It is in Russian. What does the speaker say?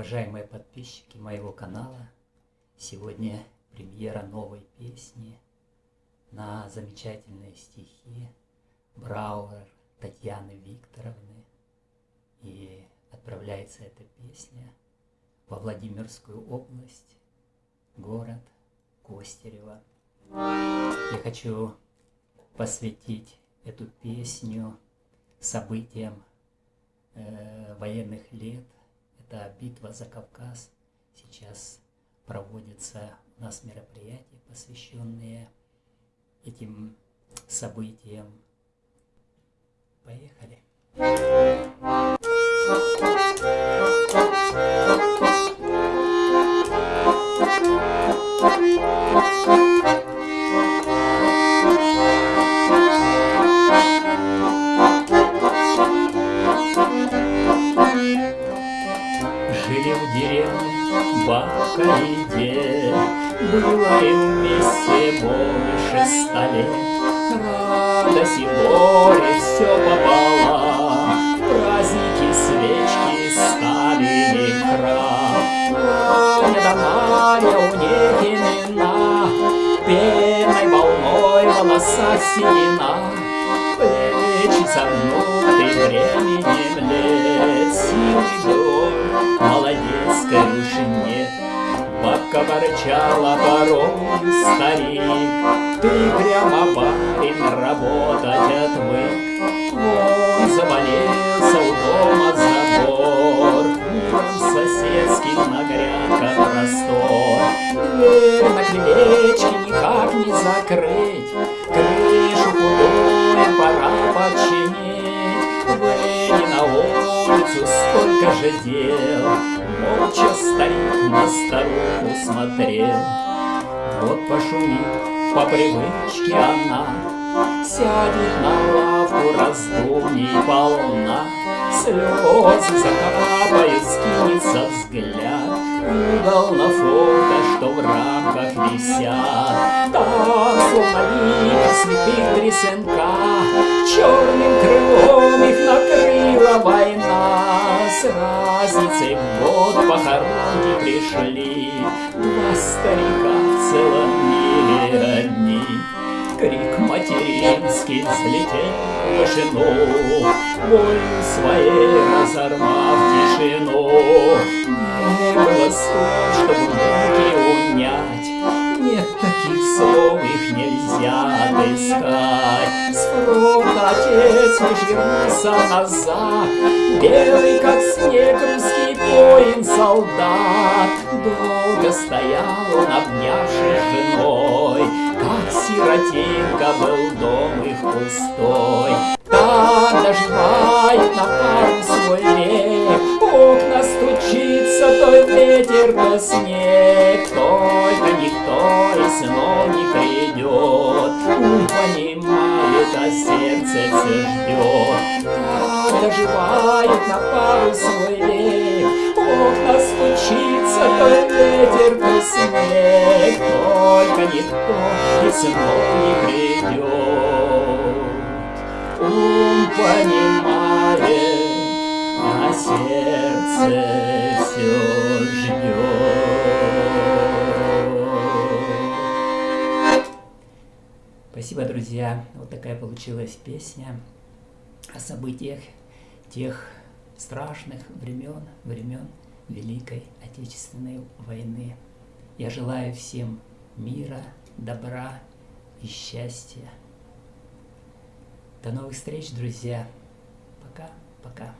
Уважаемые подписчики моего канала, сегодня премьера новой песни на замечательные стихи Брауэр Татьяны Викторовны. И отправляется эта песня во Владимирскую область, город Костерево. Я хочу посвятить эту песню событиям военных лет – это битва за Кавказ. Сейчас проводятся у нас мероприятия, посвященные этим событиям. Поехали. и дед, Было им вместе больше ста лет. Радость и горе все пополам, Праздники, свечки стали крам. Аня да Марья у них имена, Пеной волной волоса седина, Плечи согнуты временем лет, Силы дом, уж нет. Бабка ворчала порой, старик, Ты прямо барин работать отвык. Вон заболелся у дома забор, Миром соседским на грядках простор. Дверь на крылечке никак не закрыть, Крышу худую пора починить. Выйди на улицу, сколько же дел, Молча старик на старуху смотрел. Вот пошумит по привычке она, Сядет на лавку раздумий полна, Слезы закапают, скинется взгляд, Угол на фото, что в рамках висят, Там, словно слепых три сынка, Черным разницей в год похоронки пришли, Два старика в целом мире одни. Крик материнский взлетел в вышину, Болью своей разорвав тишину. Было слов, чтобы муки унять, Нет таких слов, их нельзя отыскать. С отец лишь вернулся назад, Белый, как снег, солдат. Долго стоял он, обнявшись женой, Как сиротинка был дом их пустой. Так доживает на пару свой век, Окна стучится, то ветер, то снег, Только никто из сынов не придет, Ум понимает, а сердце все ждет. Так доживает на пару свой век, Окна стучится, то ветер, то снег, Только никто из сынов не придет. Ум понимает, а сердце все ждет. Спасибо, друзья. Вот такая получилась песня о событиях тех страшных времен, времен Великой Отечественной войны. Я желаю всем мира, добра и счастья. До новых встреч, друзья. Пока, пока.